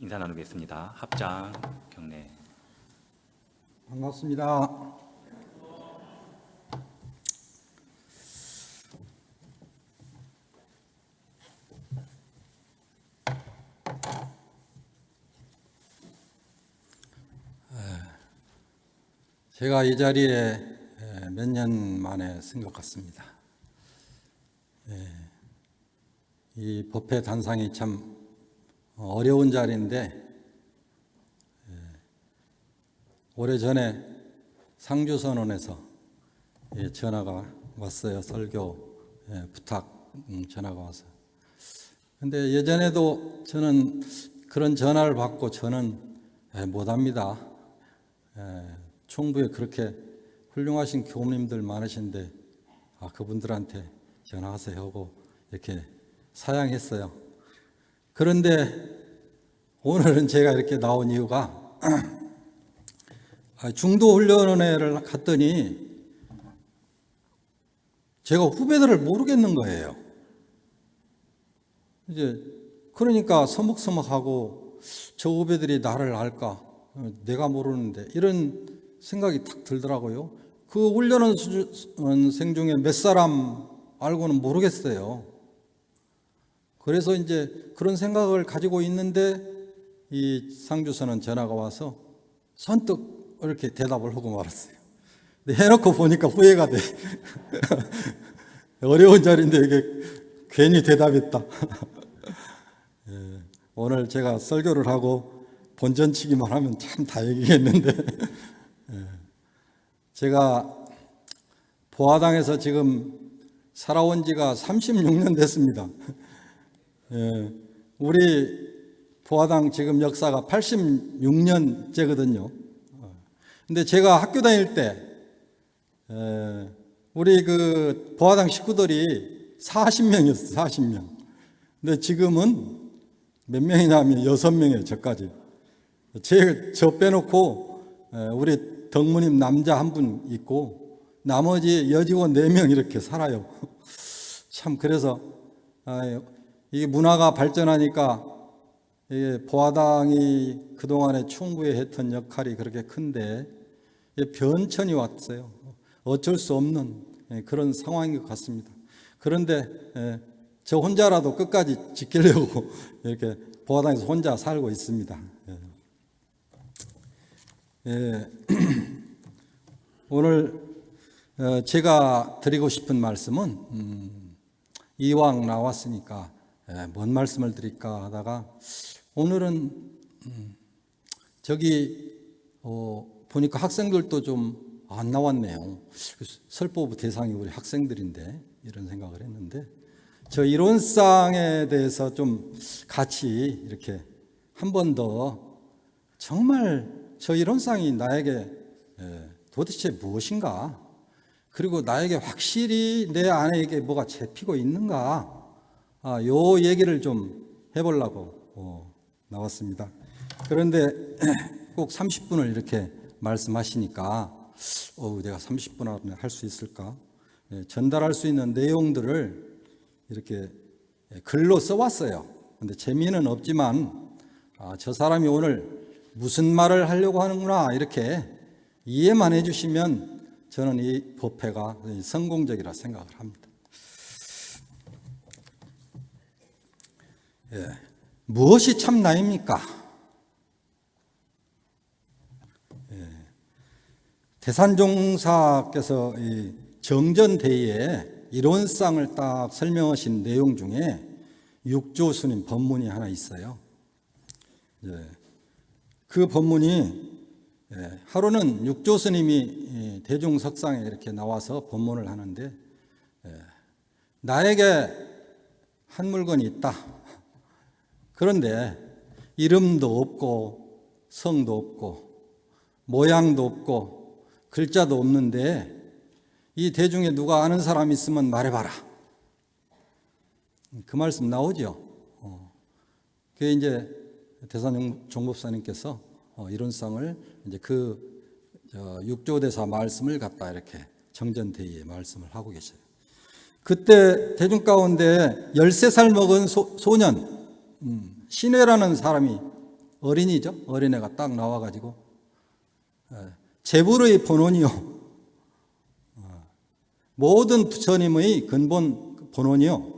인사 나누겠습니다. 합장 경례. 반갑습니다. 제가 이 자리에 몇 년 만에 쓴 것 같습니다. 예, 이 법회 단상이 참 어려운 자리인데 오래전에 상주선언에서 예, 전화가 왔어요. 설교 예, 부탁 음, 전화가 와서. 근데 예전에도 저는 그런 전화를 받고 저는 예, 못합니다. 예, 총부에 그렇게 훌륭하신 교우님들 많으신데 아, 그분들한테 전화하세요 하고 이렇게 사양했어요. 그런데 오늘은 제가 이렇게 나온 이유가 아, 중도훈련회를 갔더니 제가 후배들을 모르겠는 거예요. 이제 그러니까 서먹서먹하고 저 후배들이 나를 알까? 어, 내가 모르는데 이런 생각이 탁 들더라고요. 그 훈련생 중에 몇 사람 알고는 모르겠어요. 그래서 이제 그런 생각을 가지고 있는데 이 상주선은 전화가 와서 선뜻 이렇게 대답을 하고 말았어요. 근데 해놓고 보니까 후회가 돼. 어려운 자리인데 이게 괜히 대답했다. 예, 오늘 제가 설교를 하고 본전치기만 하면 참 다행이겠는데 예, 제가 보아당에서 지금 살아온 지가 36년 됐습니다. 예, 우리 보아당 지금 역사가 86년째거든요. 근데 제가 학교 다닐 때 에, 우리 그 보아당 식구들이 40명이었어요. 40명. 근데 지금은 몇 명이냐 하면 6명이에요. 저까지. 제, 저 빼놓고 에, 우리 덕무님 남자 한 분 있고 나머지 여직원 4명 이렇게 살아요. 참 그래서 아, 이게 문화가 발전하니까 이게 보아당이 그동안에 충부에 했던 역할이 그렇게 큰데 변천이 왔어요. 어쩔 수 없는 예, 그런 상황인 것 같습니다. 그런데 예, 저 혼자라도 끝까지 지키려고 이렇게 보아당에서 혼자 살고 있습니다. 예. 오늘 어, 제가 드리고 싶은 말씀은 음, 이왕 나왔으니까 뭔 말씀을 드릴까 하다가 오늘은 음, 저기 어, 보니까 학생들도 좀 안 나왔네요. 설법 대상이 우리 학생들인데 이런 생각을 했는데 저 이론상에 대해서 좀 같이 이렇게 한 번 더 정말 저 이론상이 나에게 도대체 무엇인가 그리고 나에게 확실히 내 안에 뭐가 잡히고 있는가 아, 요 얘기를 좀 해보려고 어, 나왔습니다. 그런데 꼭 30분을 이렇게 말씀하시니까 어 내가 30분 안에 할 수 있을까? 예, 전달할 수 있는 내용들을 이렇게 글로 써왔어요. 근데 재미는 없지만 아, 저 사람이 오늘 무슨 말을 하려고 하는구나 이렇게 이해만 해주시면 저는 이 법회가 성공적이라 생각을 합니다. 예, 무엇이 참 나입니까? 대산종사께서 이 정전대의에 이론상을 딱 설명하신 내용 중에 육조 스님 법문이 하나 있어요. 예. 그 법문이 예, 하루는 육조 스님이 대중석상에 이렇게 나와서 법문을 하는데 예, 나에게 한 물건이 있다. 그런데 이름도 없고 성도 없고 모양도 없고 글자도 없는데 이 대중에 누가 아는 사람 있으면 말해봐라. 그 말씀 나오죠. 어. 그게 이제 대산 종법사님께서 어, 이론상을 이제 그 육조대사 말씀을 갖다 이렇게 정전대의에 말씀을 하고 계셔요. 그때 대중 가운데 13살 먹은 소, 년 음, 신회라는 사람이 어린이죠. 어린애가 딱 나와가지고 예, 재물의 본원이요. 어, 모든 부처님의 근본 본원이요.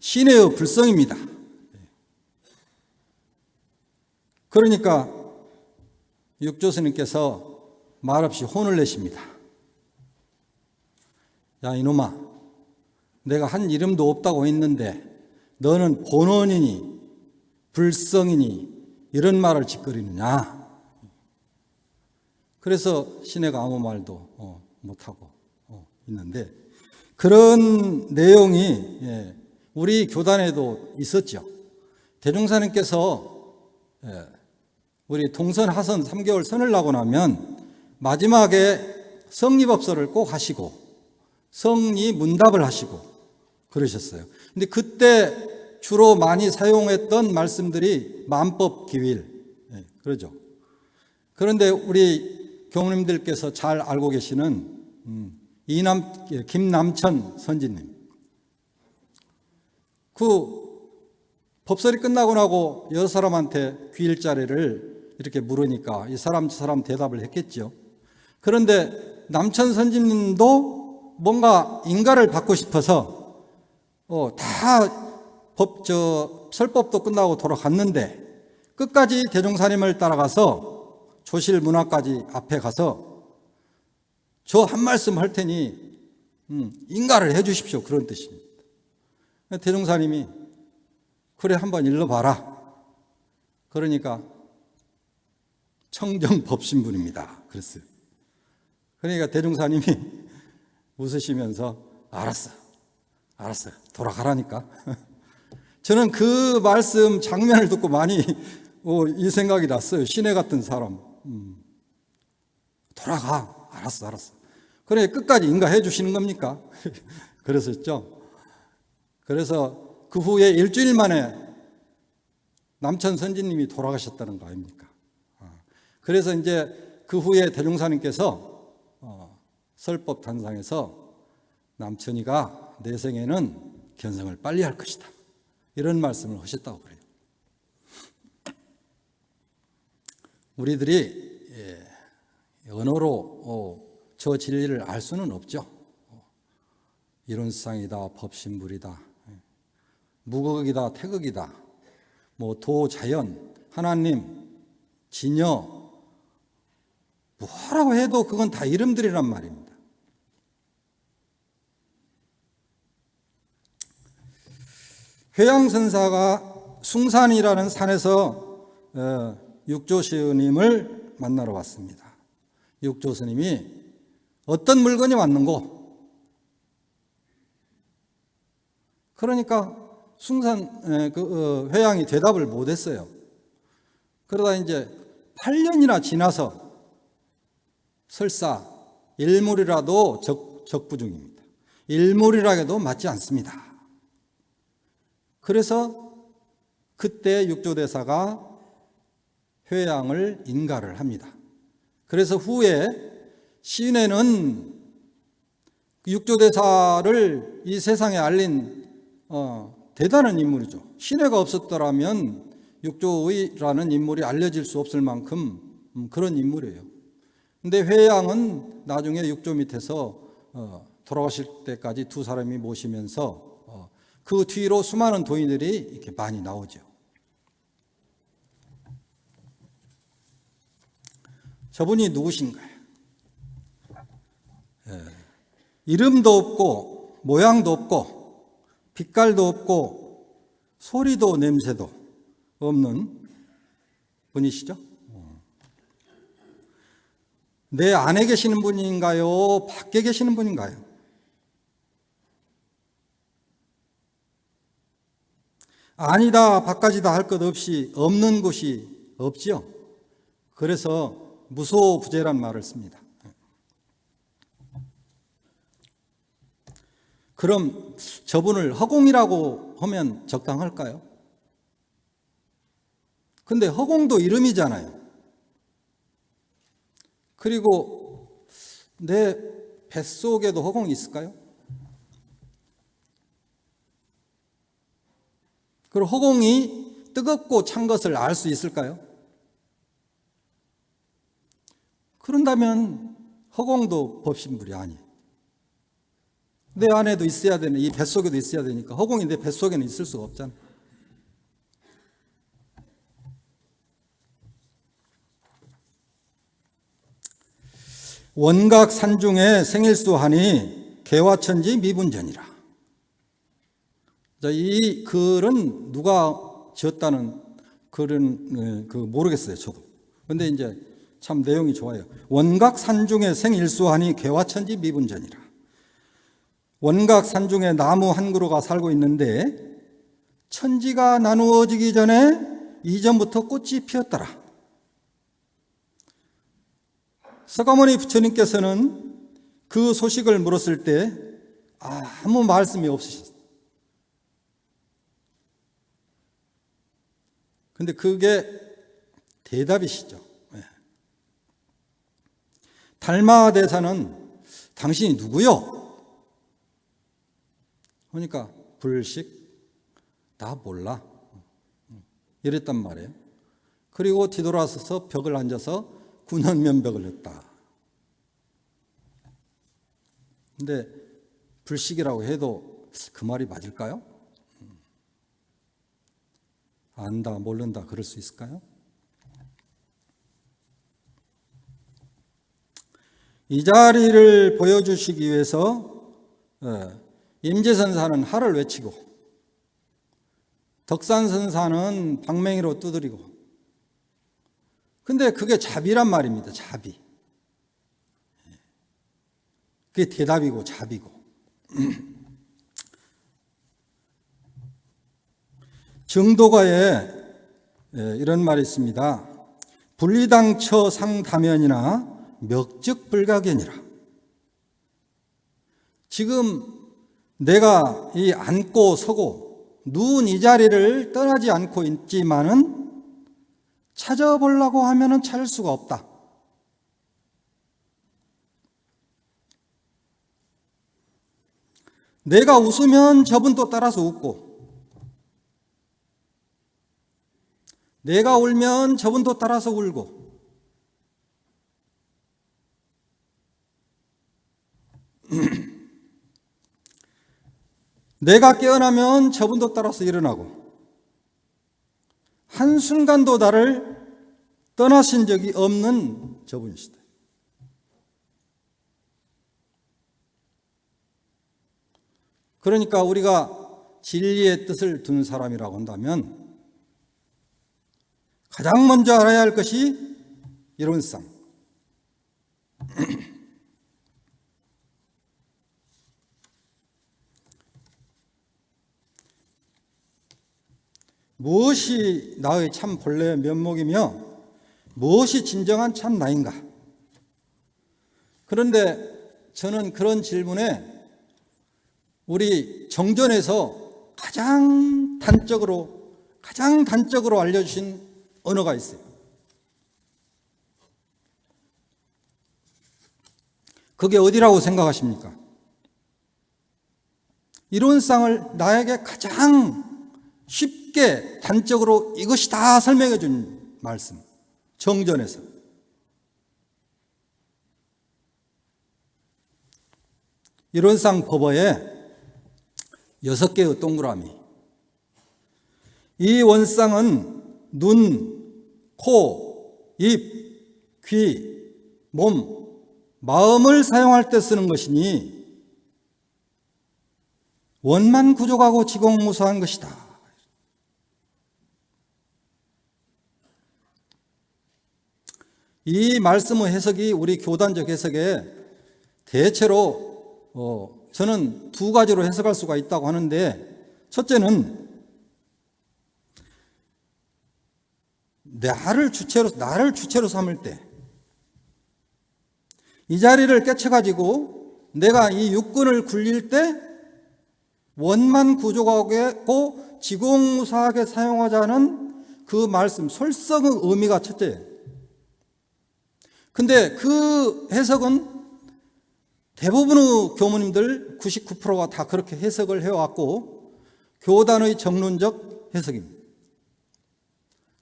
신의 불성입니다. 그러니까 육조스님께서 말없이 혼을 내십니다. 야 이놈아 내가 한 이름도 없다고 했는데 너는 본원이니 불성이니 이런 말을 짓거리느냐 그래서 시내가 아무 말도 어, 못하고 어, 있는데 그런 내용이 예, 우리 교단에도 있었죠 대종사님께서 예, 우리 동선 하선 3개월 선을 나고 나면 마지막에 성리법서를 꼭 하시고 성리 문답을 하시고 그러셨어요. 근데 그때 주로 많이 사용했던 말씀들이 만법 기윌 예, 그러죠. 그런데 우리 교무님들께서 잘 알고 계시는 음, 이남 김남천 선지님 그 법설이 끝나고 나고 여러 사람한테 귀일자리를 이렇게 물으니까 이 사람 저 사람 대답을 했겠죠. 그런데 남천 선지님도 뭔가 인가를 받고 싶어서 어, 다 법저 설법도 끝나고 돌아갔는데 끝까지 대종사님을 따라가서 조실 문화까지 앞에 가서 저 한 말씀 할 테니 음, 인가를 해 주십시오 그런 뜻입니다. 대종사님이 그래 한번 읽어봐라. 그러니까 청정법신분입니다. 그랬어요. 그러니까 대종사님이 웃으시면서 알았어. 알았어. 돌아가라니까. 저는 그 말씀 장면을 듣고 많이 어, 이 생각이 났어요. 시내 같은 사람. 음. 돌아가. 알았어, 알았어. 그래, 끝까지 인가해 주시는 겁니까? 그랬었죠. 그래서 그 후에 일주일 만에 남천 선지님이 돌아가셨다는 거 아닙니까? 아, 그래서 이제 그 후에 대종사님께서 어, 설법 단상에서 남천이가 내 생에는 견성을 빨리 할 것이다. 이런 말씀을 하셨다고 그래요. 우리들이 예, 언어로 어, 저 진리를 알 수는 없죠. 어, 이론상이다, 법신불이다, 예, 무극이다, 태극이다, 뭐 도자연, 하나님, 진여, 뭐라고 해도 그건 다 이름들이란 말입니다. 회양선사가 숭산이라는 산에서 어, 육조 스님을 만나러 왔습니다. 육조 스님이 어떤 물건이 왔는고? 그러니까 숭산 그 회양이 대답을 못했어요. 그러다 이제 8년이나 지나서 설사 일물이라도 적, 적부중입니다. 일물이라도 맞지 않습니다. 그래서 그때 육조대사가 회양을 인가를 합니다. 그래서 후에 시인에는 육조대사를 이 세상에 알린 어, 대단한 인물이죠. 신뢰가 없었더라면 육조의라는 인물이 알려질 수 없을 만큼 음, 그런 인물이에요. 근데 회양은 나중에 육조 밑에서 어, 돌아가실 때까지 두 사람이 모시면서 어, 그 뒤로 수많은 도인들이 이렇게 많이 나오죠. 저분이 누구신가요? 예, 이름도 없고 모양도 없고 빛깔도 없고 소리도 냄새도 없는 분이시죠? 내 안에 계시는 분인가요? 밖에 계시는 분인가요? 아니다, 바까지다 할 것 없이 없는 곳이 없지요. 그래서 무소부재란 말을 씁니다. 그럼 저분을 허공이라고 하면 적당할까요? 근데 허공도 이름이잖아요. 그리고 내 뱃속에도 허공이 있을까요? 그럼 허공이 뜨겁고 찬 것을 알 수 있을까요? 그런다면 허공도 법신물이 아니에요. 내 안에도 있어야 되는 이 뱃속에도 있어야 되니까 허공이 내 뱃속에는 있을 수가 없잖아. 원각 산중에 생일수하니 개화천지 미분전이라. 자, 이 글은 누가 지었다는 글은 어, 그 모르겠어요, 저도. 근데 이제 참 내용이 좋아요. 원각 산중에 생일수하니 개화천지 미분전이라. 원각 산중에 나무 한 그루가 살고 있는데 천지가 나누어지기 전에 이전부터 꽃이 피었더라. 서가모니 부처님께서는 그 소식을 물었을 때 아무 말씀이 없으셨어요. 근데 그게 대답이시죠. 예. 달마 대사는 당신이 누구요? 그러니까 불식 나 몰라 이랬단 말이에요. 그리고 뒤돌아서서 벽을 앉아서 군원 면벽을 했다. 근데 불식이라고 해도 그 말이 맞을까요? 안다, 모른다, 그럴 수 있을까요? 이 자리를 보여주시기 위해서 예, 임재선사는 하를 외치고 덕산선사는 방맹이로 두드리고 근데 그게 자비란 말입니다. 자비. 그게 대답이고 자비고. 정도가에 예, 이런 말이 있습니다. 분리당처 상다면이나 멱적불가견이라. 지금 내가 이 앉고 서고 누운 이 자리를 떠나지 않고 있지만은 찾아보려고 하면은 찾을 수가 없다. 내가 웃으면 저분도 따라서 웃고, 내가 울면 저분도 따라서 울고, 내가 깨어나면 저분도 따라서 일어나고, 한순간도 나를 떠나신 적이 없는 저분이시다. 그러니까 우리가 진리의 뜻을 둔 사람이라고 한다면 가장 먼저 알아야 할 것이 이론상. 무엇이 나의 참 본래 면목이며 무엇이 진정한 참 나인가? 그런데 저는 그런 질문에 우리 정전에서 가장 단적으로 가장 단적으로 알려주신 언어가 있어요. 그게 어디라고 생각하십니까? 이론상을 나에게 가장 쉽게 단적으로 이것이 다 설명해 준 말씀. 정전에서. 이론상 법어에 여섯 개의 동그라미. 이 원상은 눈, 코, 입, 귀, 몸, 마음을 사용할 때 쓰는 것이니 원만 구족하고 지공무사한 것이다. 이 말씀의 해석이 우리 교단적 해석에 대체로 어, 저는 두 가지로 해석할 수가 있다고 하는데 첫째는 나를 주체로 나를 주체로 삼을 때 이 자리를 깨쳐가지고 내가 이 육군을 굴릴 때 원만 구조하고 지공무사하게 사용하자는 그 말씀 설성의 의미가 첫째예요. 근데 그 해석은 대부분의 교무님들 99%가 다 그렇게 해석을 해왔고 교단의 정론적 해석입니다.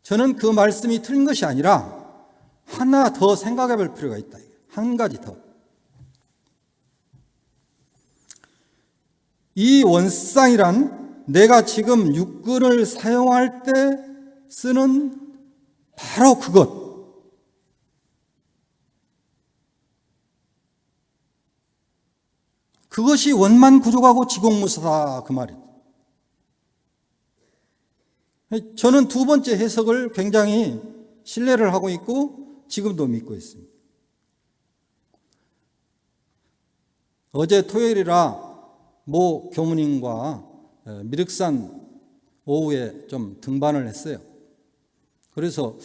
저는 그 말씀이 틀린 것이 아니라 하나 더 생각해 볼 필요가 있다. 한 가지 더. 이 원상이란 내가 지금 육근을 사용할 때 쓰는 바로 그것. 그것이 원만 구족하고 지공무사다 그 말이에요. 저는 두 번째 해석을 굉장히 신뢰를 하고 있고 지금도 믿고 있습니다. 어제 토요일이라 모 교무님과 미륵산 오후에 좀 등반을 했어요. 그래서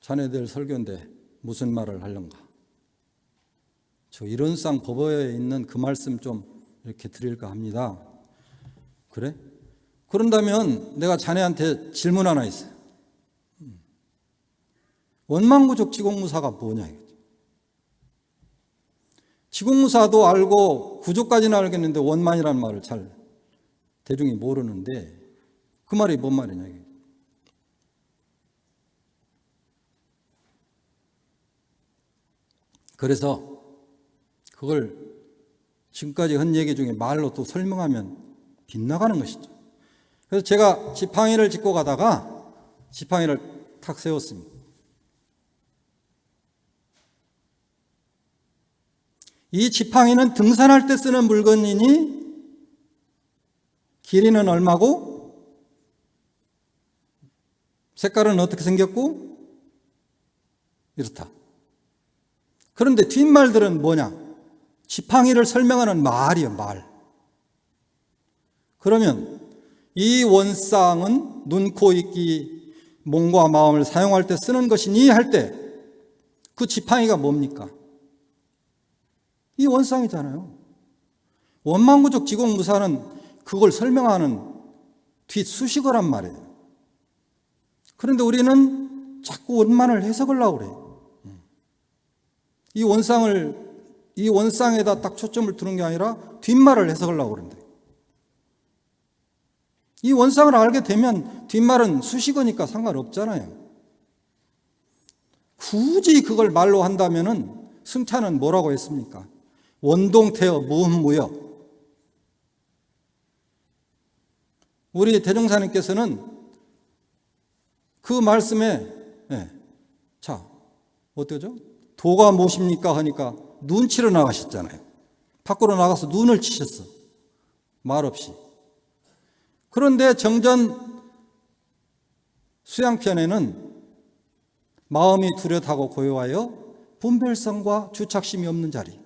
자네들 설교인데 무슨 말을 하려는가? 저 이론상 법어에 있는 그 말씀 좀 이렇게 드릴까 합니다. 그래? 그런다면 내가 자네한테 질문 하나 있어요. 원망구족 지공무사가 뭐냐 이거죠. 지공무사도 알고 구족까지는 알겠는데 원만이라는 말을 잘 대중이 모르는데 그 말이 뭔 말이냐 이게. 그래서 그걸 지금까지 한 얘기 중에 말로 또 설명하면 빗나가는 것이죠. 그래서 제가 지팡이를 짚고 가다가 지팡이를 탁 세웠습니다. 이 지팡이는 등산할 때 쓰는 물건이니 길이는 얼마고 색깔은 어떻게 생겼고 이렇다. 그런데 뒷말들은 뭐냐? 지팡이를 설명하는 말이요, 말. 그러면 이 원상은 눈, 코, 입기, 몸과 마음을 사용할 때 쓰는 것이니 할 때 그 지팡이가 뭡니까? 이 원상이잖아요. 원망구적 지공무사는 그걸 설명하는 뒷수식어란 말이에요. 그런데 우리는 자꾸 원만을 해석을 하고 그래요. 이 원상을, 이 원상에다 딱 초점을 두는 게 아니라 뒷말을 해석을 하고 그런데. 이 원상을 알게 되면 뒷말은 수식어니까 상관없잖아요. 굳이 그걸 말로 한다면은 승차는 뭐라고 했습니까? 원동태어 무흠무여. 우리 대종사님께서는 그 말씀에 네. 자 어떠죠? 도가 무엇입니까 하니까 눈치러 나가셨잖아요. 밖으로 나가서 눈을 치셨어. 말 없이. 그런데 정전 수양편에는 마음이 뚜렷하고 고요하여 분별성과 주착심이 없는 자리.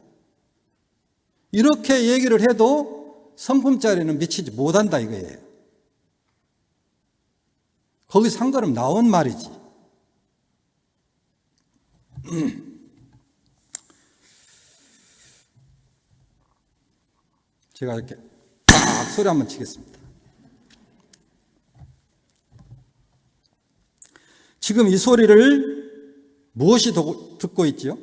이렇게 얘기를 해도 성품자리는 미치지 못한다 이거예요. 거기 상관없 나온 말이지. 제가 이렇게 딱 소리 한번 치겠습니다. 지금 이 소리를 무엇이 듣고 있지요?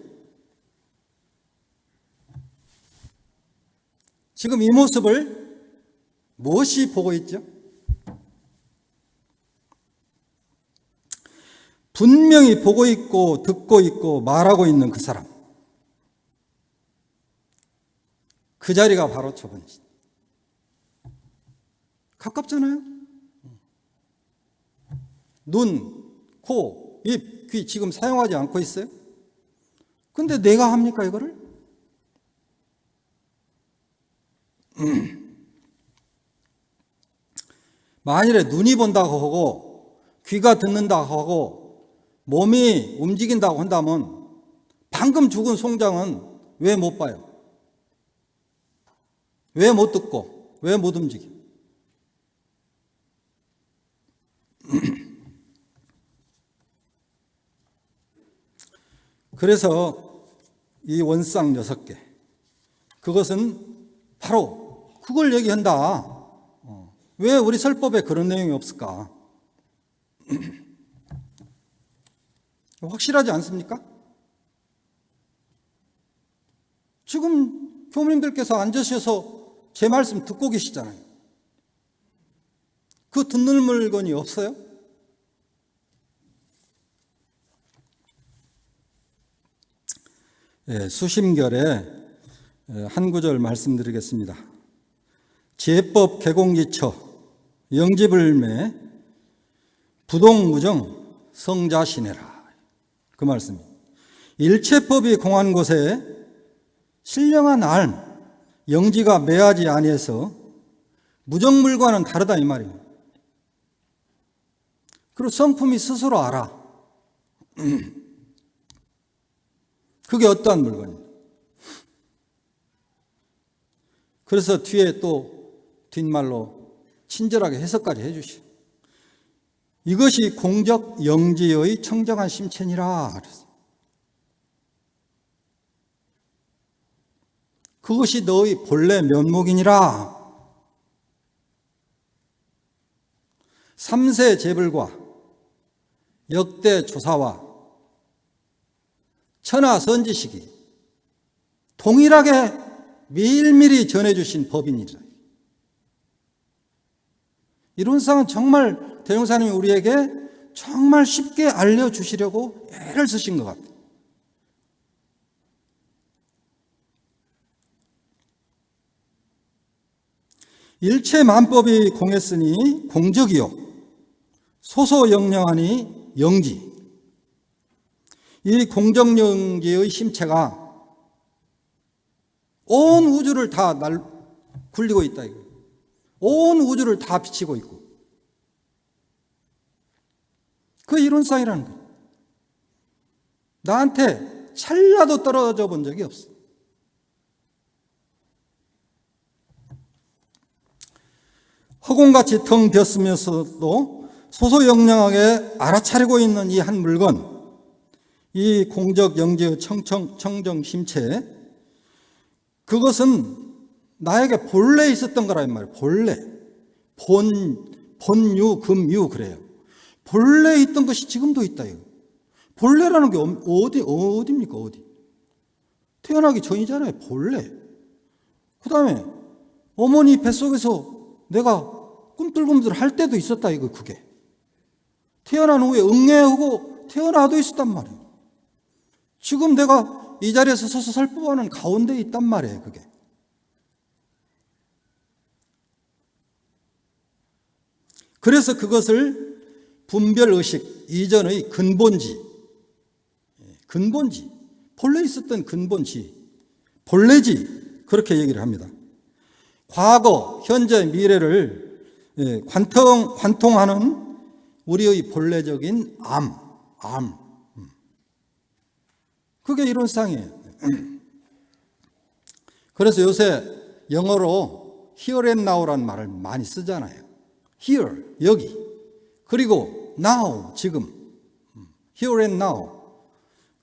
지금 이 모습을 무엇이 보고 있죠? 분명히 보고 있고 듣고 있고 말하고 있는 그 사람. 그 자리가 바로 저분이지. 가깝잖아요? 눈, 코, 입, 귀 지금 사용하지 않고 있어요? 근데 내가 합니까, 이거를? 만일에 눈이 본다고 하고 귀가 듣는다고 하고 몸이 움직인다고 한다면 방금 죽은 송장은 왜 못 봐요? 왜 못 듣고? 왜 못 움직여? 그래서 이 원상 여섯 개 그것은 바로 그걸 얘기한다. 어. 왜 우리 설법에 그런 내용이 없을까? 확실하지 않습니까? 지금 교무님들께서 앉으셔서 제 말씀 듣고 계시잖아요. 그 듣는 물건이 없어요? 예, 수심결에 예, 한 구절 말씀드리겠습니다. 제법 개공지처 영지불매 부동무정 성자신해라 그 말씀이 일체법이 공한 곳에 신령한 알 영지가 매하지 아니해서 무정물과는 다르다 이 말이에요. 그리고 성품이 스스로 알아. 그게 어떠한 물건입니다. 그래서 뒤에 또 뒷말로 친절하게 해석까지 해주시오. 이것이 공적 영지의 청정한 심체니라. 그랬어요. 그것이 너의 본래 면목이니라. 삼세 제불과 역대 조사와 천하 선지식이 동일하게 미일미리 전해주신 법입니다. 이론상은 정말 대종사님이 우리에게 정말 쉽게 알려주시려고 애를 쓰신 것 같아요. 일체 만법이 공했으니 공적이요 소소영령하니 영지 이 공정영지의 심체가 온 우주를 다 날, 굴리고 있다. 온 우주를 다 비치고 있고. 그 이론상이라는 거예요. 나한테 찰나도 떨어져 본 적이 없어. 허공같이 텅 비었으면서도 소소영령하게 알아차리고 있는 이 한 물건 이 공적 영지의 청청, 청정 심체 그것은 나에게 본래 있었던 거란 말이에요. 본래. 본, 본유, 금유 그래요. 본래 있던 것이 지금도 있다 이거. 본래라는 게 어디, 어디입니까 어디? 태어나기 전이잖아요 본래. 그 다음에 어머니 뱃속에서 내가 꿈틀꿈틀 할 때도 있었다 이거 그게. 태어난 후에 응애하고 태어나도 있었단 말이에요 지금 내가 이 자리에서 서서 살포하는 가운데 있단 말이에요 그게 그래서 그것을 분별의식 이전의 근본지 근본지 본래 있었던 근본지 본래지 그렇게 얘기를 합니다 과거, 현재, 미래를 예, 관통, 관통하는 우리의 본래적인 암, 암. 음. 그게 이론상이에요. 그래서 요새 영어로 here and now라는 말을 많이 쓰잖아요. here, 여기. 그리고 now, 지금. 음. here and now.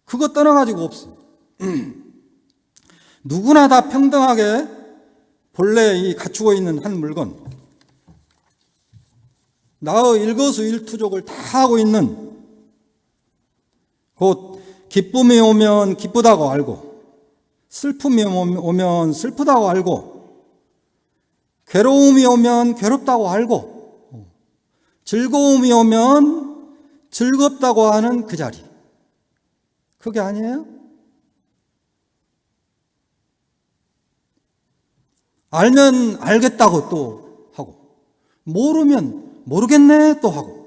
그거 떠나가지고 없어. 누구나 다 평등하게 본래 이 갖추고 있는 한 물건 나의 일거수일투족을 다 하고 있는 곧 기쁨이 오면 기쁘다고 알고 슬픔이 오면 슬프다고 알고 괴로움이 오면 괴롭다고 알고 즐거움이 오면 즐겁다고 하는 그 자리 그게 아니에요? 알면 알겠다고 또 하고 모르면 모르겠네 또 하고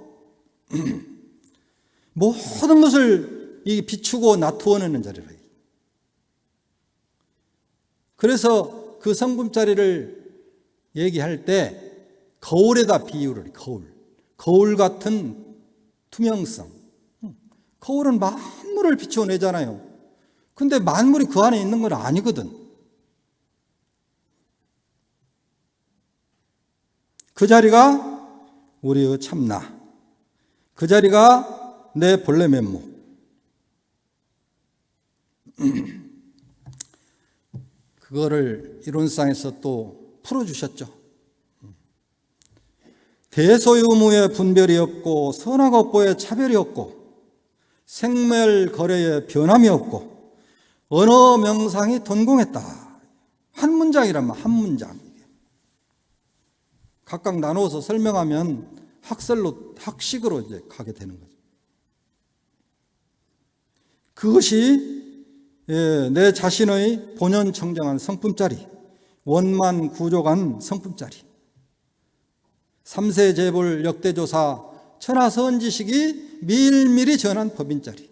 모든 것을 비추고 나투어내는 자리라. 그래서 그 성분자리를 얘기할 때 거울에다 비유를 거울. 거울 같은 투명성. 거울은 만물을 비추어내잖아요. 근데 만물이 그 안에 있는 건 아니거든. 그 자리가 우리의 참나. 그 자리가 내 본래 면목. 그거를 이론상에서 또 풀어주셨죠. 대소유무의 분별이 없고 선악 업보의 차별이 없고 생멸 거래의 변함이 없고 언어 명상이 돈공했다. 한 문장이라면 한 문장. 각각 나누어서 설명하면 학설로 학식으로 이제 가게 되는 거죠. 그것이 예, 내 자신의 본연 청정한 성품짜리, 원만 구족한 성품짜리, 삼세 재벌 역대조사 천하선지식이 밀밀히 전한 법인짜리.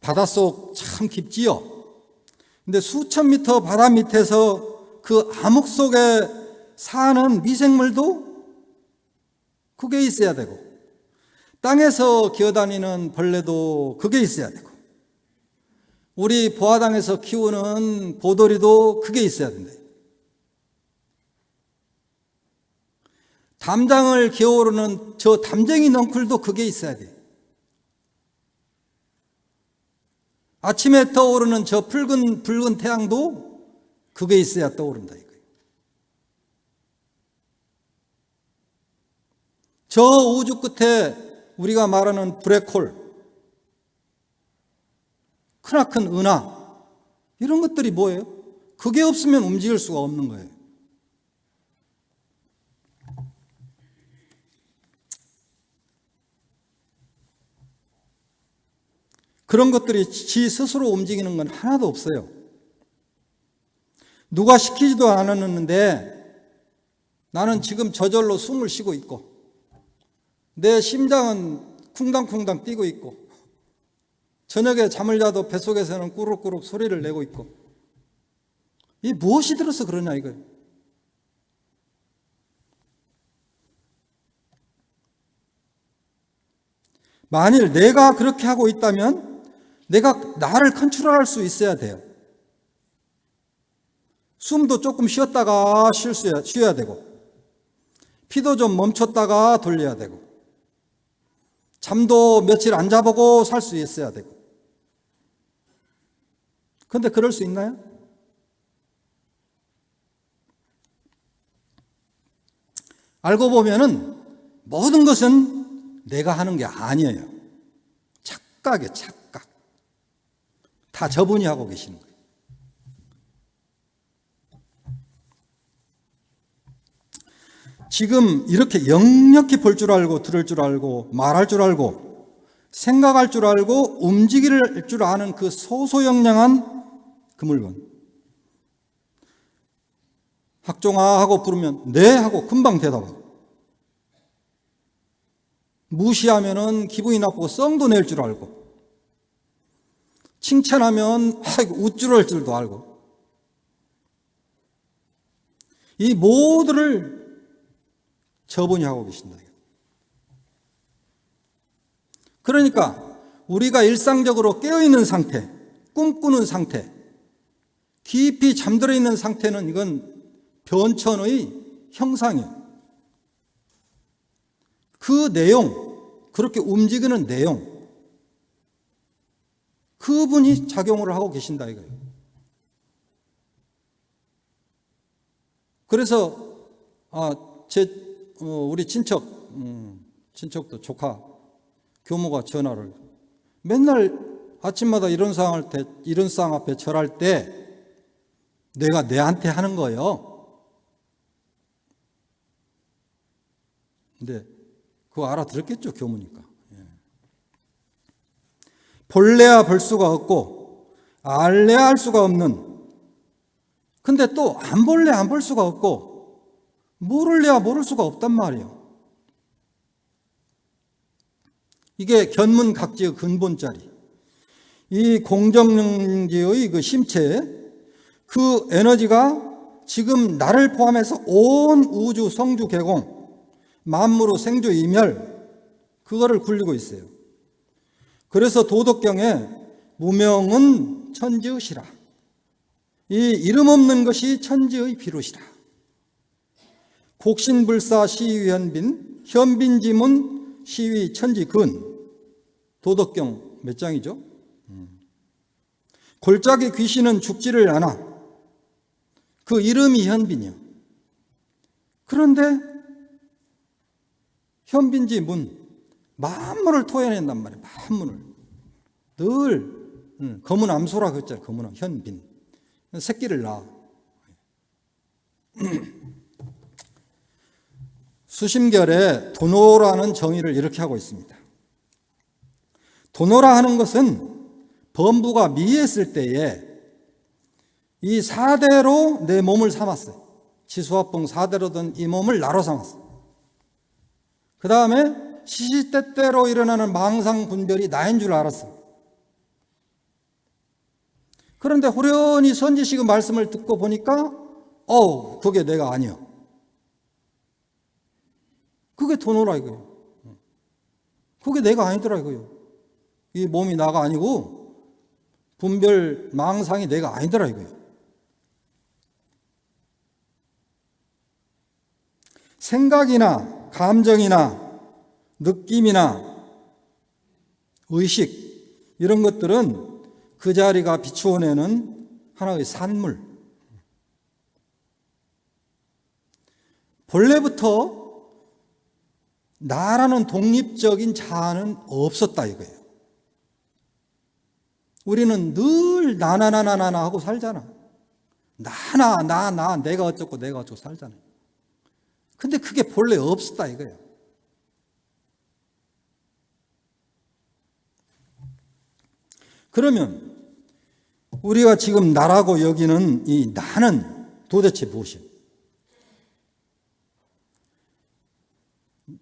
바닷속 참 깊지요. 근데 수천 미터 바다 밑에서 그 암흑 속에 사는 미생물도 그게 있어야 되고 땅에서 기어다니는 벌레도 그게 있어야 되고 우리 보아당에서 키우는 보돌이도 그게 있어야 된다. 담장을 기어오르는 저 담쟁이 넝쿨도 그게 있어야 돼. 아침에 떠오르는 저 붉은 붉은 태양도 그게 있어야 떠오른다 이거예요. 저 우주 끝에 우리가 말하는 블랙홀, 크나큰 은하 이런 것들이 뭐예요? 그게 없으면 움직일 수가 없는 거예요. 그런 것들이 지 스스로 움직이는 건 하나도 없어요. 누가 시키지도 않았는데 나는 지금 저절로 숨을 쉬고 있고 내 심장은 쿵당쿵당 뛰고 있고 저녁에 잠을 자도 뱃속에서는 꾸룩꾸룩 소리를 내고 있고 이 무엇이 들어서 그러냐 이거예요. 만일 내가 그렇게 하고 있다면 내가 나를 컨트롤할 수 있어야 돼요. 숨도 조금 쉬었다가 쉬어야 되고, 피도 좀 멈췄다가 돌려야 되고, 잠도 며칠 안 자보고 살 수 있어야 되고. 근데 그럴 수 있나요? 알고 보면은 모든 것은 내가 하는 게 아니에요. 착각이에요, 착각. 다 저분이 하고 계시는 거예요. 지금 이렇게 역력히 볼 줄 알고 들을 줄 알고 말할 줄 알고 생각할 줄 알고 움직일 줄 아는 그 소소영량한 그 물건. 학종아 하고 부르면 네 하고 금방 대답하고. 무시하면은 기분이 나쁘고 썽도 낼 줄 알고. 칭찬하면 우쭐할 줄도 알고. 이 모두를 저분이 하고 계신다. 그러니까 우리가 일상적으로 깨어있는 상태, 꿈꾸는 상태, 깊이 잠들어 있는 상태는 이건 변천의 형상이에요. 그 내용, 그렇게 움직이는 내용, 그분이 작용을 하고 계신다 이거예요. 그래서 아, 제 어, 우리 친척, 음, 친척도 조카 교모가 전화를 맨날 아침마다 이런 상할 때, 이런 상 앞에 절할 때 내가 내한테 하는 거예요. 근데 그거 알아들었겠죠, 교무니까. 예. 볼래야 볼 수가 없고, 알래야 알 수가 없는, 근데 또 안 볼래 안 볼 수가 없고, 모를래야 모를 수가 없단 말이에요. 이게 견문각지의 근본짜리. 이 공정지의 그 심체, 그 에너지가 지금 나를 포함해서 온 우주 성주 개공, 만무로 생주 이멸, 그거를 굴리고 있어요. 그래서 도덕경에 무명은 천지의시라. 이 이름 없는 것이 천지의 비롯이라. 곡신불사 시위 현빈, 현빈지문 시위 천지근, 도덕경 몇 장이죠? 음. 골짜기 귀신은 죽지를 않아. 그 이름이 현빈이요. 그런데 현빈지 문, 만문을 토해낸단 말이에요. 만문을. 늘 음, 검은 암소라 그랬잖아요. 검은 현빈. 새끼를 낳아. 수심결에 도노라는 정의를 이렇게 하고 있습니다. 도노라 하는 것은 범부가 미했을 때에 이 사대로 내 몸을 삼았어요. 지수화풍 사대로 된이 몸을 나로 삼았어요. 그 다음에 시시때때로 일어나는 망상 분별이 나인 줄 알았어요. 그런데 호련히 선지식의 말씀을 듣고 보니까 어우 그게 내가 아니요. 그게 도노라 이거예요. 그게 내가 아니더라 이거예요. 이 몸이 나가 아니고 분별 망상이 내가 아니더라 이거예요. 생각이나 감정이나 느낌이나 의식 이런 것들은 그 자리가 비추어내는 하나의 산물. 본래부터 나라는 독립적인 자아는 없었다 이거예요. 우리는 늘 나나나나나 하고 살잖아. 나나 나 나 내가 어쩌고 내가 어쩌고 살잖아. 근데 그게 본래 없었다 이거예요. 그러면 우리가 지금 나라고 여기는 이 나는 도대체 무엇이에요?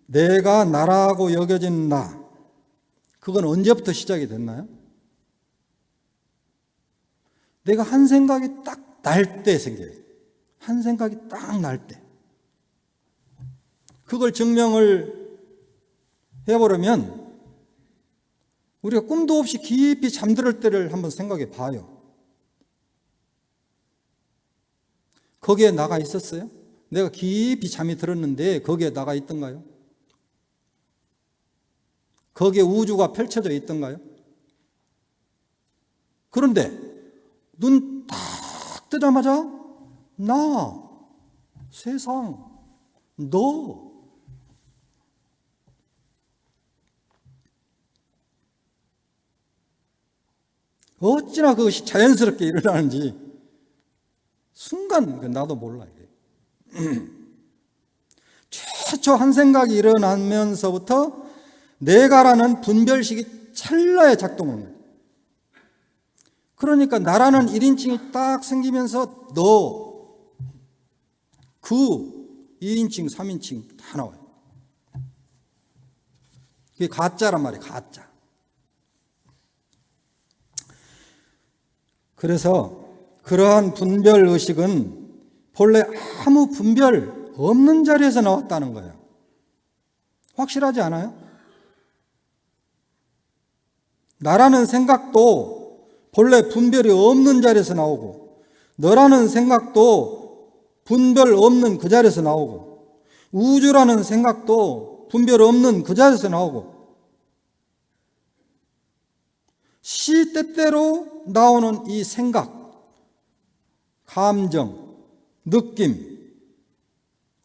내가 나라고 여겨진 나, 그건 언제부터 시작이 됐나요? 내가 한 생각이 딱 날 때 생겨요. 한 생각이 딱 날 때. 그걸 증명을 해보려면 우리가 꿈도 없이 깊이 잠들 때를 한번 생각해 봐요. 거기에 나가 있었어요? 내가 깊이 잠이 들었는데 거기에 나가 있던가요? 거기에 우주가 펼쳐져 있던가요? 그런데 눈 딱 뜨자마자 나, 세상, 너 어찌나 그것이 자연스럽게 일어나는지 순간 그 나도 몰라 이게. 최초 한 생각이 일어나면서부터 내가라는 분별식이 찰나에 거예요. 그러니까 나라는 1인칭이 딱 생기면서 너, 그 2인칭, 3인칭 다 나와요. 그게 가짜란 말이에요. 가짜. 그래서 그러한 분별 의식은 본래 아무 분별 없는 자리에서 나왔다는 거예요. 확실하지 않아요? 나라는 생각도 본래 분별이 없는 자리에서 나오고 너라는 생각도 분별 없는 그 자리에서 나오고 우주라는 생각도 분별 없는 그 자리에서 나오고 시 때때로 나오는 이 생각, 감정, 느낌,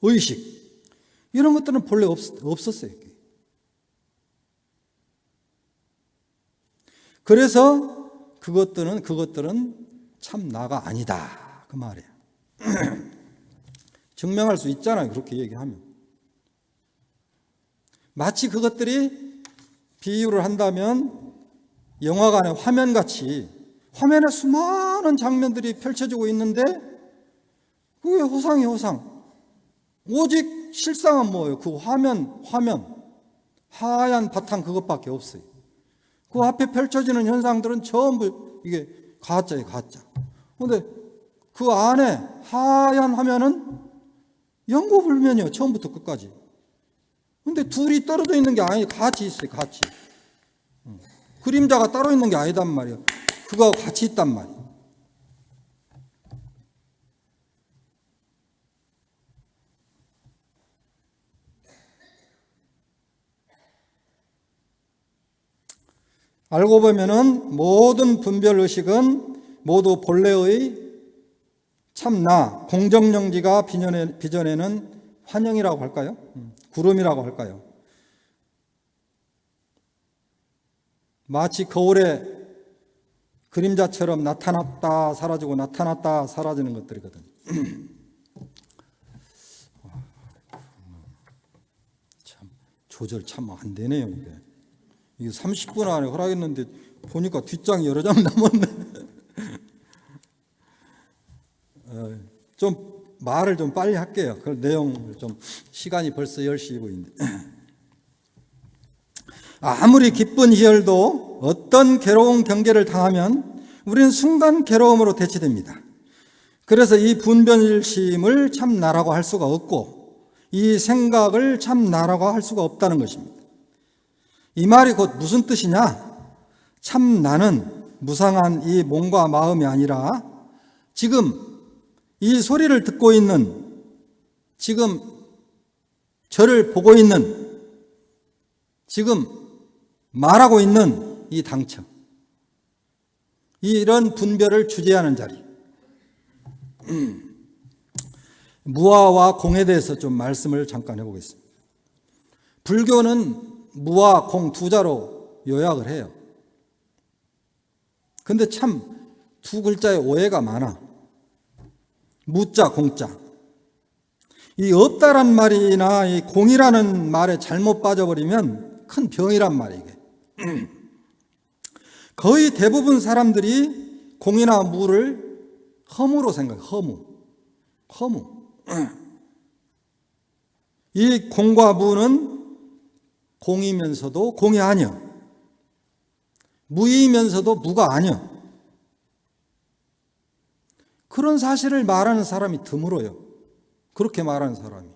의식 이런 것들은 본래 없, 없었어요. 그래서 그것들은 그것들은 참 나가 아니다 그 말이에요. 증명할 수 있잖아요. 그렇게 얘기하면 마치 그것들이 비유를 한다면 영화관의 화면같이 화면에 수많은 장면들이 펼쳐지고 있는데 그게 호상이 호상. 오직 실상은 뭐예요? 그 화면, 화면. 하얀 바탕 그것밖에 없어요. 그 앞에 펼쳐지는 현상들은 전부 이게 가짜예요, 가짜. 근데 그 안에 하얀 화면은 영구불면이에요, 처음부터 끝까지. 근데 둘이 떨어져 있는 게 아니, 같이 있어요, 같이. 그림자가 따로 있는 게 아니단 말이에요. 그거하고 같이 있단 말이에요. 알고 보면은 모든 분별 의식은 모두 본래의 참나, 공정영지가 빚어내, 빚어내는 환영이라고 할까요? 음, 구름이라고 할까요? 마치 거울에 그림자처럼 나타났다 사라지고 나타났다 사라지는 것들이거든. 참 조절 참 안 되네요 이게. 이게 30분 안에 허락했는데 보니까 뒷장이 여러 장 남았네. 어, 좀 말을 좀 빨리 할게요. 그 내용을 좀 시간이 벌써 10시 2분인데. 아무리 기쁜 희열도 어떤 괴로운 경계를 당하면 우리는 순간 괴로움으로 대체됩니다. 그래서 이 분별심을 참 나라고 할 수가 없고 이 생각을 참 나라고 할 수가 없다는 것입니다. 이 말이 곧 무슨 뜻이냐? 참 나는 무상한 이 몸과 마음이 아니라 지금 이 소리를 듣고 있는 지금 저를 보고 있는 지금 말하고 있는 이 당처 이런 분별을 주재하는 자리 무아와 공에 대해서 좀 말씀을 잠깐 해보겠습니다. 불교는 무아, 공두 자로 요약을 해요. 근데 참 두 글자에 오해가 많아. 무자, 공자. 이 없다란 말이나 이 공이라는 말에 잘못 빠져버리면 큰 병이란 말이에요. 거의 대부분 사람들이 공이나 무를 허무로 생각해, 허무. 허무. 이 공과 무는 공이면서도 공이 아니야. 무이면서도 무가 아니야. 그런 사실을 말하는 사람이 드물어요. 그렇게 말하는 사람이.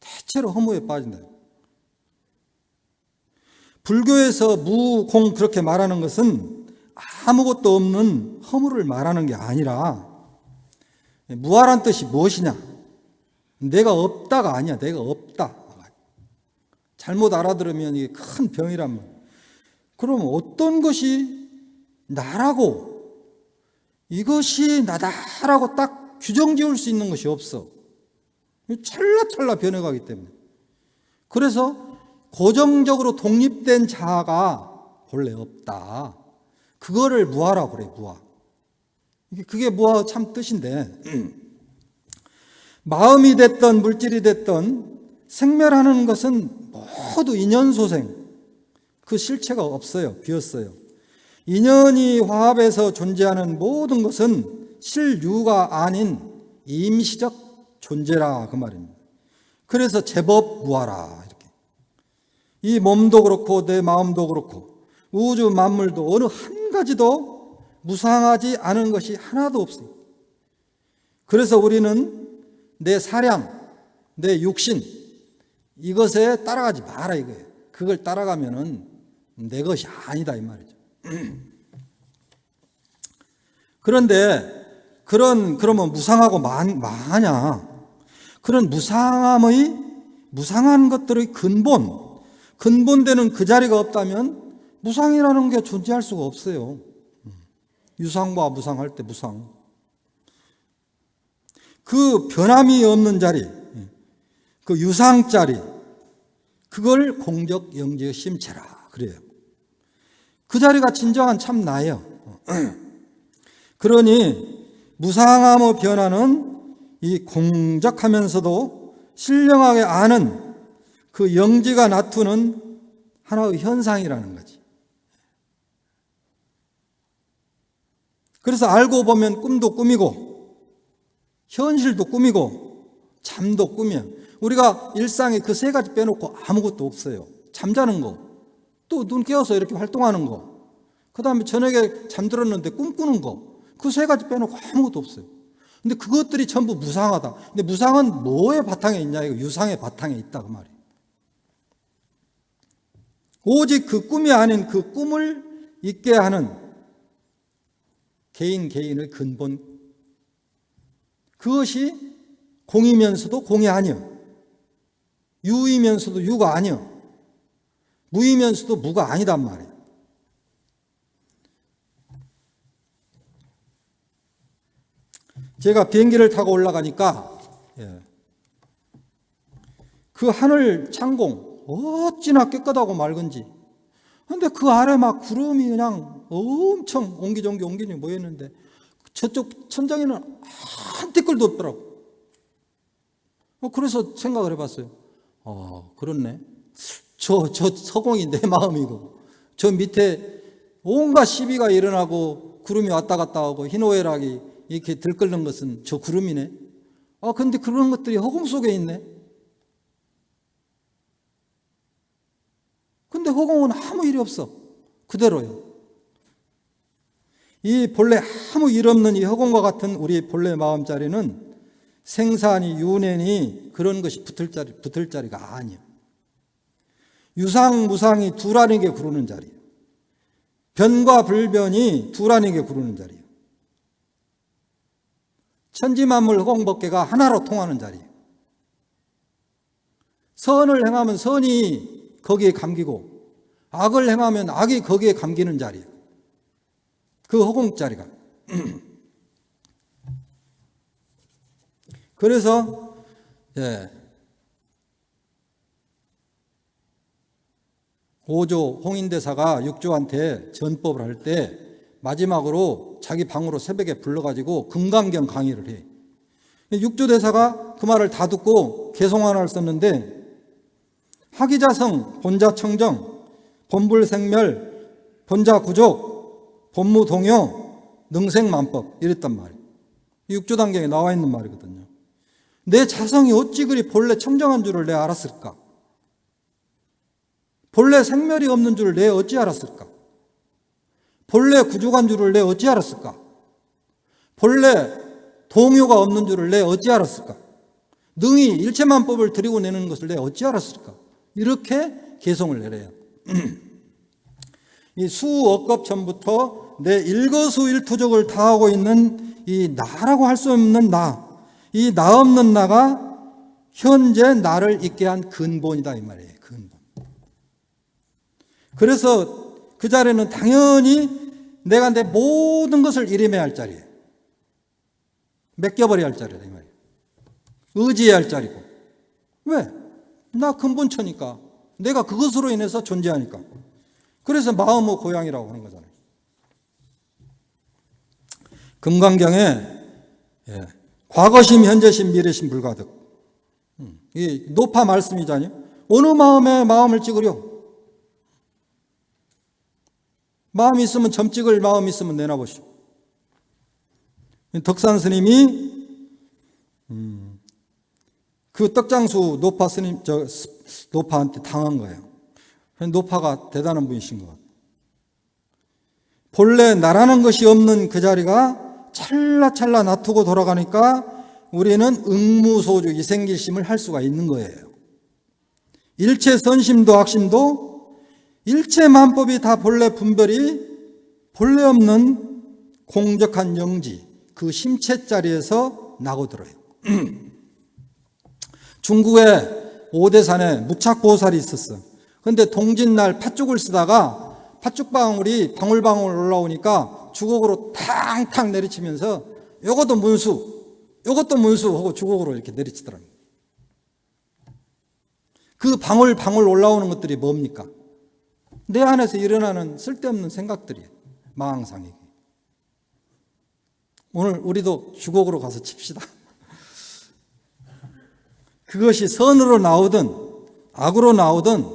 대체로 허무에 빠진다. 불교에서 무, 공 그렇게 말하는 것은 아무것도 없는 허무를 말하는 게 아니라 무아란 뜻이 무엇이냐? 내가 없다가 아니야. 내가 없다. 잘못 알아들으면 이게 큰 병이란 말. 그럼 어떤 것이 나라고 이것이 나다라고 딱 규정 지을 수 있는 것이 없어. 찰나찰나 변해가기 때문에. 그래서 고정적으로 독립된 자아가 본래 없다. 그거를 무아라고 그래, 무아. 그게 무아 참 뜻인데, 마음이 됐던 물질이 됐던 생멸하는 것은 모두 인연소생. 그 실체가 없어요. 비었어요. 인연이 화합해서 존재하는 모든 것은 실유가 아닌 임시적 존재라 그 말입니다. 그래서 제법 무하라 이렇게. 이 몸도 그렇고 내 마음도 그렇고 우주 만물도 어느 한 가지도 무상하지 않은 것이 하나도 없습니다. 그래서 우리는 내 사량, 내 육신 이것에 따라가지 마라 이거예요. 그걸 따라가면은 내 것이 아니다 이 말이죠. 그런데 그런 그러면 무상하고 많, 많냐? 그런 무상함의 무상한 것들의 근본 근본되는 그 자리가 없다면 무상이라는 게 존재할 수가 없어요. 유상과 무상할 때 무상. 그 변함이 없는 자리, 그 유상 자리, 그걸 공적 영적 심체라 그래요. 그 자리가 진정한 참 나예요. 그러니 무상함의 변화는 이 공적하면서도 신령하게 아는 그 영지가 나투는 하나의 현상이라는 거지. 그래서 알고 보면 꿈도 꿈이고 현실도 꿈이고 잠도 꿈이야. 우리가 일상에 그 세 가지 빼놓고 아무것도 없어요. 잠자는 거, 또 눈 깨어서 이렇게 활동하는 거, 그 다음에 저녁에 잠들었는데 꿈꾸는 거, 그 세 가지 빼놓고 아무것도 없어요. 근데 그것들이 전부 무상하다. 근데 무상은 뭐의 바탕에 있냐? 이거 유상의 바탕에 있다. 그 말이에요. 오직 그 꿈이 아닌 그 꿈을 있게 하는 개인 개인의 근본. 그것이 공이면서도 공이 아니요. 유이면서도 유가 아니요. 무이면서도 무가 아니단 말이에요. 제가 비행기를 타고 올라가니까 예. 그 하늘 창공 어찌나 깨끗하고 맑은지 근데 그 아래 막 구름이 그냥 엄청 옹기종기 옹기종기 모였는데 저쪽 천장에는 한 티끌도 없더라고 어, 그래서 생각을 해봤어요 어, 그렇네 저, 저 서공이 내 마음이고 저 밑에 온갖 시비가 일어나고 구름이 왔다 갔다 하고 희노애락이 이렇게 들끓는 것은 저 구름이네. 아 근데 그런 것들이 허공 속에 있네. 근데 허공은 아무 일이 없어. 그대로요. 이 본래 아무 일 없는 이 허공과 같은 우리 본래 마음자리는 생사니 유년이 그런 것이 붙을 자리, 붙을 자리가 아니에요. 유상 무상이 두라는게 구르는 자리예요. 변과 불변이 두라는게 구르는 자리예요. 천지 만물 허공법계가 하나로 통하는 자리예요. 선을 행하면 선이 거기에 감기고 악을 행하면 악이 거기에 감기는 자리예요. 그 허공 자리가. 그래서 예. 오조 홍인대사가 육조한테 전법을 할 때 마지막으로 자기 방으로 새벽에 불러가지고 금강경 강의를 해. 육조대사가 그 말을 다 듣고 개송안을 썼는데 하기자성, 본자청정, 본불생멸, 본자구족, 본무동요, 능생만법 이랬단 말이에요. 육조단경에 나와 있는 말이거든요. 내 자성이 어찌 그리 본래 청정한 줄을 내가 알았을까? 본래 생멸이 없는 줄을 내 어찌 알았을까? 본래 구족한 줄을 내 어찌 알았을까? 본래 동요가 없는 줄을 내 어찌 알았을까? 능히 일체만법을 들이고 내는 것을 내 어찌 알았을까? 이렇게 개성을 내려요. 이 수억겁 전부터 내 일거수일투족을 다하고 있는 이 나라고 할 수 없는 나, 이 나 없는 나가 현재 나를 있게 한 근본이다 이 말이에요. 근본. 그래서 그 자리는 당연히 내가 내 모든 것을 이름해야 할 자리예요. 맡겨버려야 할 자리다 이 말이에요. 의지해야 할 자리고. 왜? 나 근본처니까. 내가 그것으로 인해서 존재하니까. 그래서 마음의 고향이라고 하는 거잖아요. 금강경에 예, 과거심, 현재심, 미래심 불가득. 음, 이 노파 말씀이잖아요. 어느 마음에 마음을 찍으려? 마음 있으면 점 찍을 마음 있으면 내놔보시오. 덕산 스님이 음, 그 떡장수 노파 스님 저 노파한테 당한 거예요. 노파가 대단한 분이신 것 같아요. 본래 나라는 것이 없는 그 자리가 찰나찰나 놔두고 돌아가니까 우리는 응무소주 이 생길심을 할 수가 있는 거예요. 일체 선심도 악심도 일체 만법이 다 본래 분별이 본래 없는 공적한 영지 그 심체 자리에서 나고 들어요. 중국에 오대산에 무착보살이 있었어. 근데 동짓날 팥죽을 쓰다가 팥죽 방울이 방울방울 올라오니까 주걱으로 탕탕 내리치면서 요것도 문수, 요것도 문수 하고 주걱으로 이렇게 내리치더랍니다. 그 방울 방울 올라오는 것들이 뭡니까? 내 안에서 일어나는 쓸데없는 생각들이에요. 망상이. 오늘 우리도 주걱으로 가서 칩시다. 그것이 선으로 나오든 악으로 나오든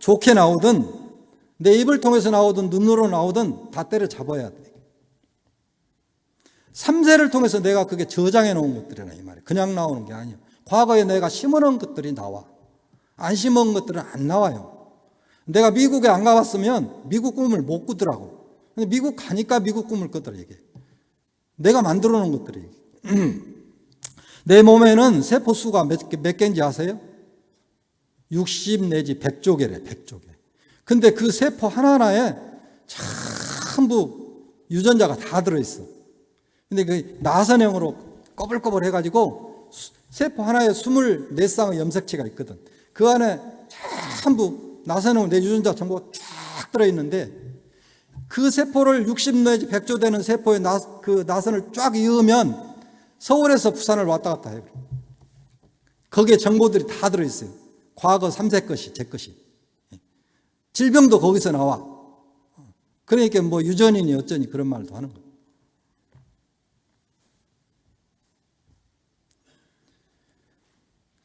좋게 나오든 내 입을 통해서 나오든 눈으로 나오든 다 때려잡아야 돼. 삼세를 통해서 내가 그게 저장해 놓은 것들이나 이 말이에요. 그냥 나오는 게 아니에요. 과거에 내가 심어놓은 것들이 나와. 안 심어놓은 것들은 안 나와요. 내가 미국에 안 가봤으면 미국 꿈을 못 꾸더라고. 근데 미국 가니까 미국 꿈을 꿨더라 이게. 내가 만들어 놓은 것들이. 내 몸에는 세포 수가 몇, 개, 몇 개인지 아세요? 60 내지 100조 개래 100조 개. 근데 그 세포 하나하나에 전부 유전자가 다 들어있어. 근데 그 나선형으로 꺼불꺼불 해가지고 세포 하나에 24쌍의 염색체가 있거든. 그 안에 전부 나선형 내 유전자 전부 쫙 들어있는데 그 세포를 60 내지 100조 되는 세포에 나, 그 나선을 쫙 이으면 서울에서 부산을 왔다 갔다 해요. 거기에 정보들이 다 들어있어요. 과거 3세 것이, 제 것이. 질병도 거기서 나와. 그러니까 뭐 유전이니 어쩌니 그런 말도 하는 거예요.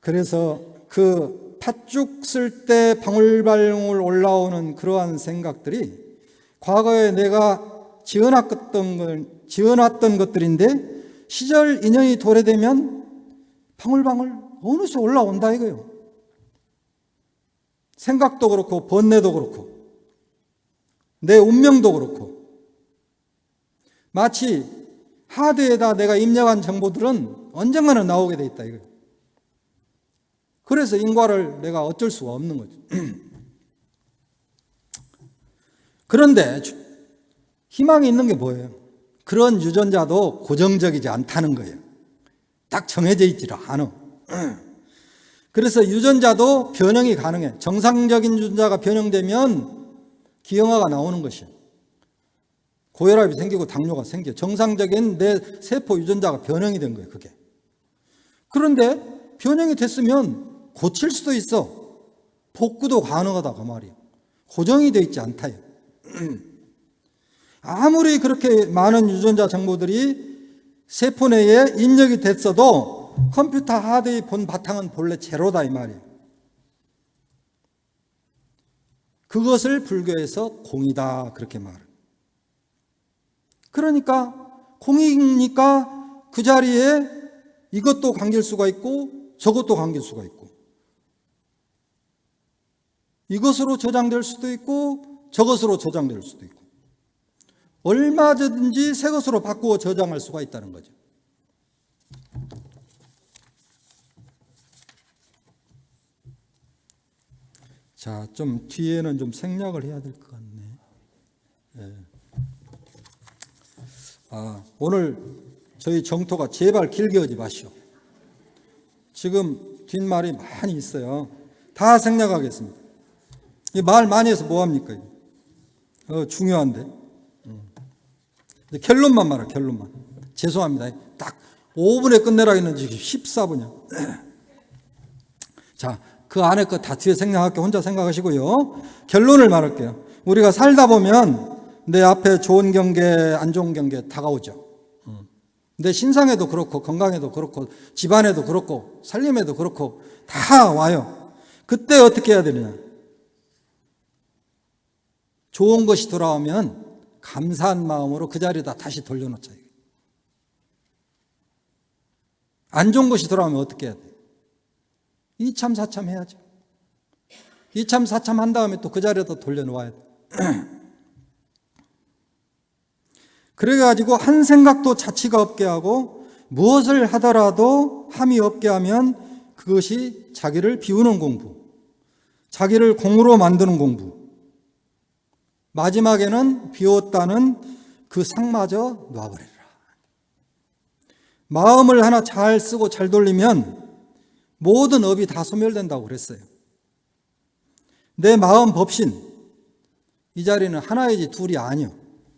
그래서 그 팥죽 쓸 때 방울방울 올라오는 그러한 생각들이 과거에 내가 지어놨던, 걸, 지어놨던 것들인데 시절 인연이 도래되면 방울방울 어느새 올라온다 이거예요. 생각도 그렇고 번뇌도 그렇고 내 운명도 그렇고 마치 하드에다 내가 입력한 정보들은 언젠가는 나오게 돼 있다 이거예요. 그래서 인과를 내가 어쩔 수가 없는 거죠. 그런데 주- 희망이 있는 게 뭐예요? 그런 유전자도 고정적이지 않다는 거예요. 딱 정해져 있지를 않아. 그래서 유전자도 변형이 가능해. 정상적인 유전자가 변형되면 기형아가 나오는 것이에요. 고혈압이 생기고 당뇨가 생겨. 정상적인 내 세포 유전자가 변형이 된 거예요, 그게. 그런데 변형이 됐으면 고칠 수도 있어. 복구도 가능하다, 그 말이에요. 고정이 돼 있지 않다요. 아무리 그렇게 많은 유전자 정보들이 세포 내에 입력이 됐어도 컴퓨터 하드의 본 바탕은 본래 제로다 이 말이에요. 그것을 불교에서 공이다 그렇게 말을. 그러니까 공이니까 그 자리에 이것도 감길 수가 있고 저것도 감길 수가 있고 이것으로 저장될 수도 있고 저것으로 저장될 수도 있고 얼마든지 새 것으로 바꾸어 저장할 수가 있다는 거죠. 자, 좀 뒤에는 좀 생략을 해야 될 것 같네. 예. 아, 오늘 저희 정토가 제발 길게 하지 마시오. 지금 뒷말이 많이 있어요. 다 생략하겠습니다. 이말 많이 해서 뭐합니까? 어, 중요한데. 음. 결론만 말해, 결론만. 죄송합니다. 딱 5분에 끝내라 했는지 14분이야. 자, 그 안에 거 다 뒤에 생각할게 혼자 생각하시고요. 결론을 말할게요. 우리가 살다 보면 내 앞에 좋은 경계, 안 좋은 경계 다가오죠. 음. 내 신상에도 그렇고, 건강에도 그렇고, 집안에도 그렇고, 살림에도 그렇고, 다 와요. 그때 어떻게 해야 되느냐? 좋은 것이 돌아오면 감사한 마음으로 그 자리에다 다시 돌려놓자. 안 좋은 것이 돌아오면 어떻게 해야 돼? 이참 사참 해야죠. 이참 사참 한 다음에 또 그 자리에다 돌려놓아야 돼. 그래가지고 한 생각도 자치가 없게 하고 무엇을 하더라도 함이 없게 하면 그것이 자기를 비우는 공부, 자기를 공으로 만드는 공부, 마지막에는 비웠다는 그 상마저 놔버리라. 마음을 하나 잘 쓰고 잘 돌리면 모든 업이 다 소멸된다고 그랬어요. 내 마음 법신, 이 자리는 하나이지 둘이 아니요.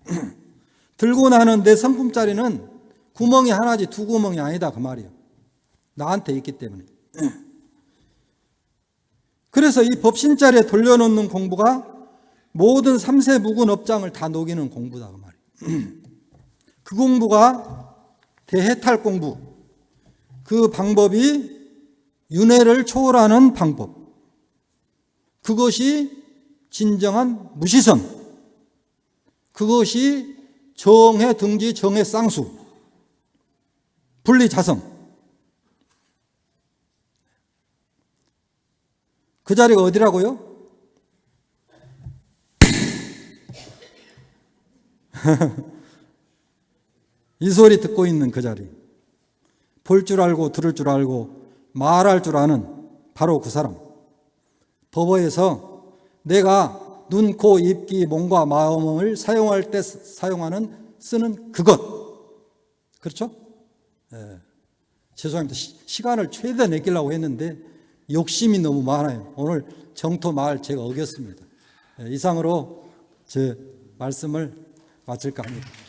들고 나는 내 성품 자리는 구멍이 하나지 두 구멍이 아니다 그 말이에요. 나한테 있기 때문에. 그래서 이 법신 자리에 돌려놓는 공부가 모든 삼세 묵은 업장을 다 녹이는 공부다 그 말이에요. 그 공부가 대해탈 공부. 그 방법이 윤회를 초월하는 방법. 그것이 진정한 무시선. 그것이 정해 등지 정해 쌍수. 분리 자성. 그 자리가 어디라고요? 이 소리 듣고 있는 그 자리. 볼 줄 알고 들을 줄 알고 말할 줄 아는 바로 그 사람. 법어에서 내가 눈, 코, 입, 귀, 몸과 마음을 사용할 때 사용하는 쓰는 그것. 그렇죠? 예. 죄송합니다. 시, 간을 최대한 내기려고 했는데 욕심이 너무 많아요. 오늘 정토 말 제가 어겼습니다. 예, 이상으로 제 말씀을 마칠까 합니다.